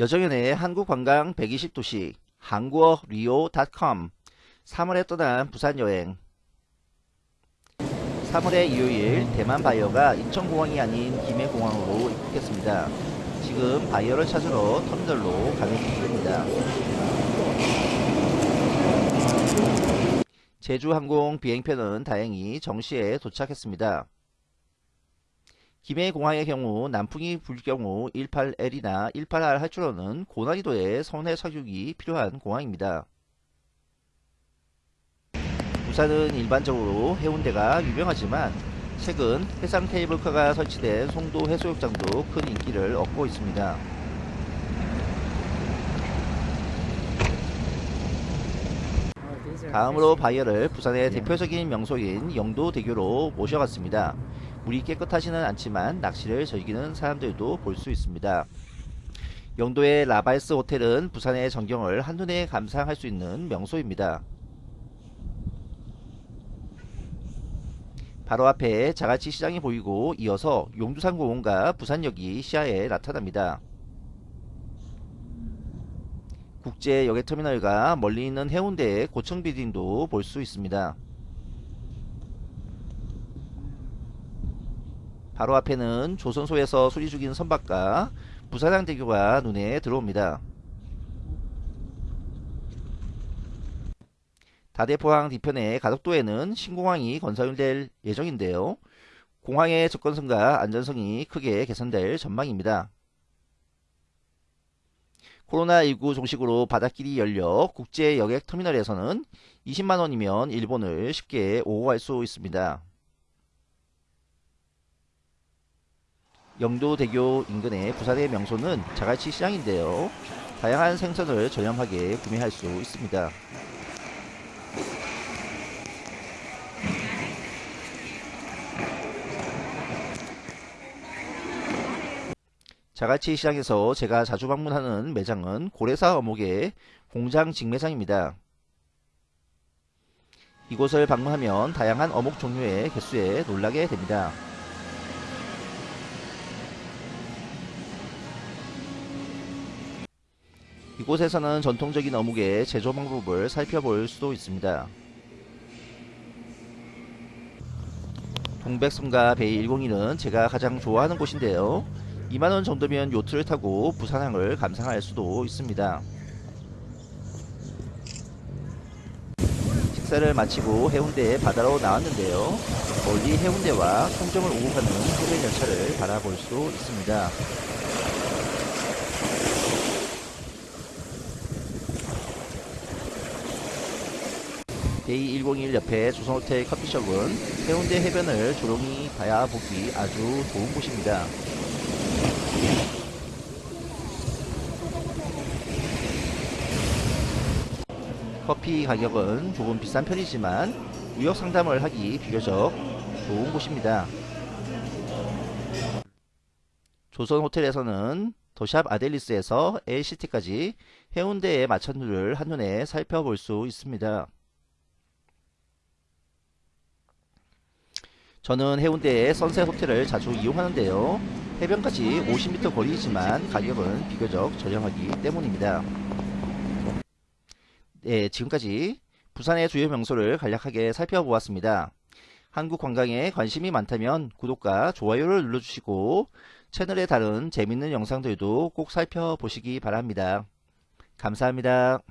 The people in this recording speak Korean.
여정연의 한국관광 120도시 한국어 리오.com 3월에 떠난 부산여행 3월의 일요일 대만 바이어가 인천공항이 아닌 김해공항으로 입국했습니다. 지금 바이어를 찾으러 터미널로 가는 중입니다. 제주항공 비행편은 다행히 정시에 도착했습니다. 김해공항의 경우 남풍이 불 경우 18L이나 18R 활주로는 고난이도의 선회 착륙이 필요한 공항입니다. 부산은 일반적으로 해운대가 유명하지만 최근 해상 케이블카가 설치된 송도 해수욕장도 큰 인기를 얻고 있습니다. 다음으로 바이어를 부산의 대표적인 명소인 영도대교로 모셔갔습니다. 물이 깨끗하지는 않지만 낚시를 즐기는 사람들도 볼 수 있습니다. 영도의 라바이스 호텔은 부산의 전경을 한눈에 감상할 수 있는 명소입니다. 바로 앞에 자갈치 시장이 보이고 이어서 용두산 공원과 부산역이 시야에 나타납니다. 국제 여객터미널과 멀리 있는 해운대의 고층 빌딩도 볼 수 있습니다. 바로 앞에는 조선소에서 수리 중인 선박과 부산항대교가 눈에 들어옵니다. 다대포항 뒤편의 가덕도에는 신공항이 건설될 예정인데요. 공항의 접근성과 안전성이 크게 개선될 전망입니다. 코로나19 종식으로 바닷길이 열려 국제 여객 터미널에서는 20만원이면 일본을 쉽게 오고 갈 수 있습니다. 영도대교 인근의 부산의 명소는 자갈치 시장인데요. 다양한 생선을 저렴하게 구매할 수 있습니다. 자갈치 시장에서 제가 자주 방문하는 매장은 고래사 어묵의 공장 직매장입니다. 이곳을 방문하면 다양한 어묵 종류의 개수에 놀라게 됩니다. 이곳에서는 전통적인 어묵의 제조 방법을 살펴볼 수도 있습니다. 동백섬과 베이 101은 제가 가장 좋아하는 곳인데요. 2만원 정도면 요트를 타고 부산항을 감상할 수도 있습니다. 식사를 마치고 해운대에 바다로 나왔는데요. 멀리 해운대와 송정을 오고 가는 해변 열차를 바라볼 수 있습니다. 더베이 101 옆에 조선호텔 커피숍은 해운대 해변을 조용히 바라보기 아주 좋은 곳입니다. 커피 가격은 조금 비싼 편이지만 무역 상담을 하기 비교적 좋은 곳입니다. 조선 호텔에서는 더샵 아델리스에서 LCT까지 해운대의 마천루를 한눈에 살펴볼 수 있습니다. 저는 해운대의 선셋 호텔을 자주 이용하는데요. 해변까지 50m 거리이지만 가격은 비교적 저렴하기 때문입니다. 네, 지금까지 부산의 주요 명소를 간략하게 살펴보았습니다. 한국 관광에 관심이 많다면 구독과 좋아요를 눌러주시고 채널의 다른 재밌는 영상들도 꼭 살펴보시기 바랍니다. 감사합니다.